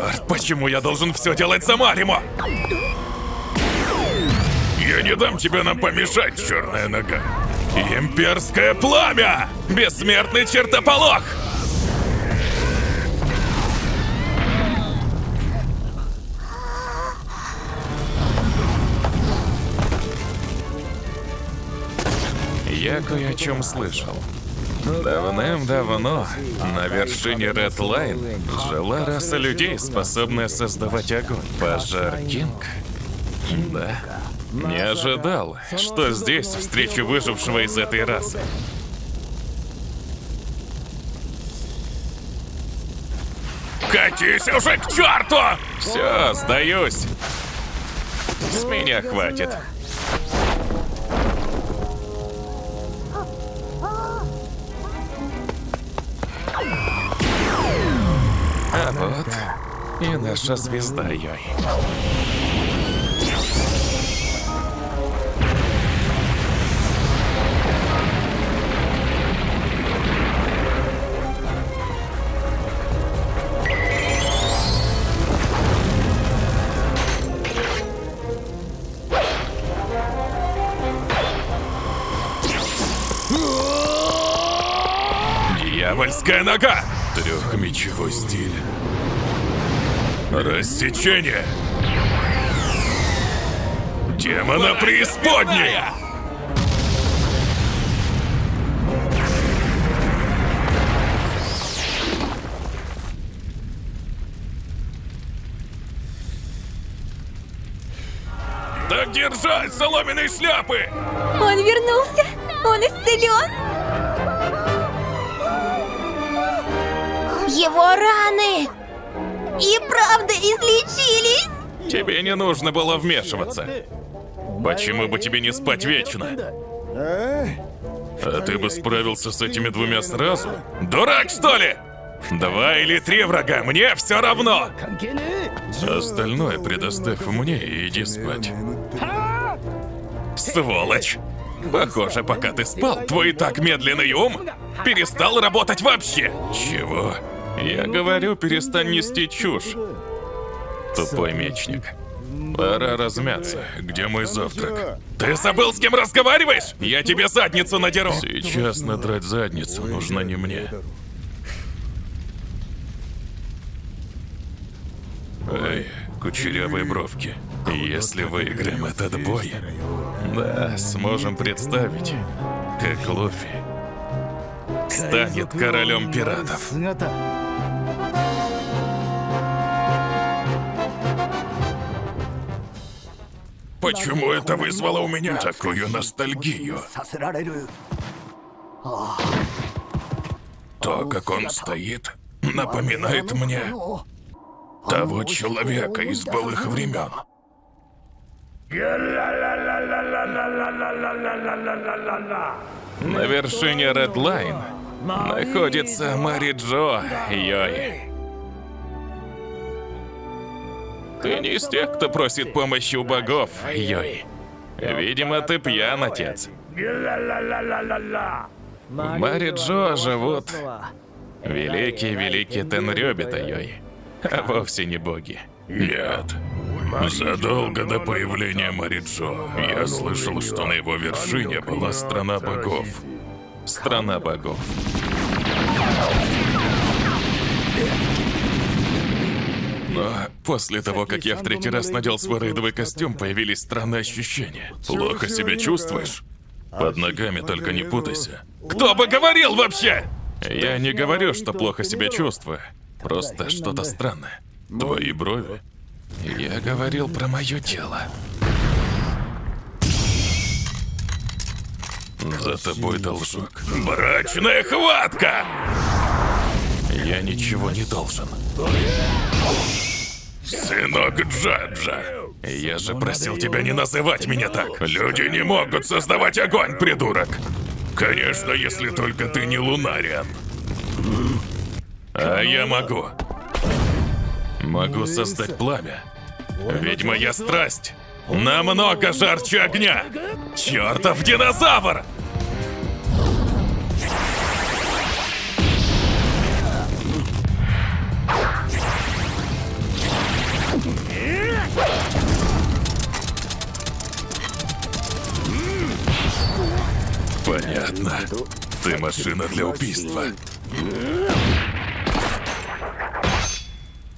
Черт, почему я должен все делать сама, Римо? Я не дам тебе нам помешать, черная нога. Имперское пламя! Бессмертный чертополох! Я кое о чем слышал. Давным-давно на вершине Line жила раса людей, способная создавать огонь. Пожар Кинг? Да. Не ожидал, что здесь встречу выжившего из этой расы. Катись уже к черту! Все, сдаюсь. С меня хватит. А вот и наша звезда Йой. Дьявольская нога! Трехмечевой стиль. Рассечение. Демона преисподней! Так держать, соломенные шляпы! Он вернулся! Он исцелен! Его раны и правда излечились! Тебе не нужно было вмешиваться. Почему бы тебе не спать вечно? А ты бы справился с этими двумя сразу? Дурак, что ли? Два или три врага, мне все равно! Остальное предоставь мне и иди спать. Сволочь! Похоже, пока ты спал, твой и так медленный ум перестал работать вообще. Чего? Я говорю, перестань нести чушь. Тупой мечник. Пора размяться. Где мой завтрак? Ты забыл, с кем разговариваешь? Я тебе задницу надеру. Сейчас надрать задницу нужно не мне. Эй, кучерявые бровки. Если выиграем этот бой, да, сможем представить, как Луфи станет королем пиратов. Почему это вызвало у меня такую ностальгию? То, как он стоит, напоминает мне того человека из былых времен. На вершине Line находится Мари Джо Йой. Ты не из тех, кто просит помощи у богов, Йой. Видимо, ты пьян, отец. В Мари Джо живут великие-великие Тенрёбита, Йой. А вовсе не боги. Нет. Задолго до появления Мариджо я слышал, что на его вершине была страна богов. Страна богов. Но после того, как я в третий раз надел свой рейдовый костюм, появились странные ощущения. Плохо себя чувствуешь? Под ногами только не путайся. Кто бы говорил вообще? Я не говорю, что плохо себя чувствую. Просто что-то странное. Твои брови. Я говорил про мое тело. За тобой должок. Брачная хватка! Я ничего не должен. Сынок Джаджа, я же просил тебя не называть меня так. Люди не могут создавать огонь, придурок. Конечно, если только ты не Лунариан. А я могу. Могу создать пламя. Ведь моя страсть намного жарче огня. Чертов динозавр! Понятно. Ты машина для убийства.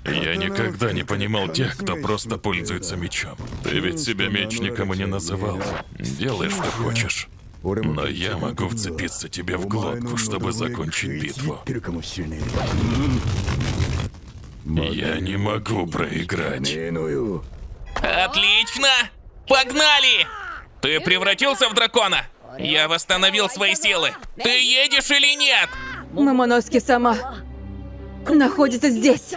Я никогда не понимал тех, кто просто пользуется мечом. Ты ведь себя мечником и не называл. Делай, что хочешь. Но я могу вцепиться тебе в глотку, чтобы закончить битву. Я не могу проиграть. Отлично! Погнали! Ты превратился в дракона? Я восстановил свои силы. Ты едешь или нет? Мамоноски сама находится здесь.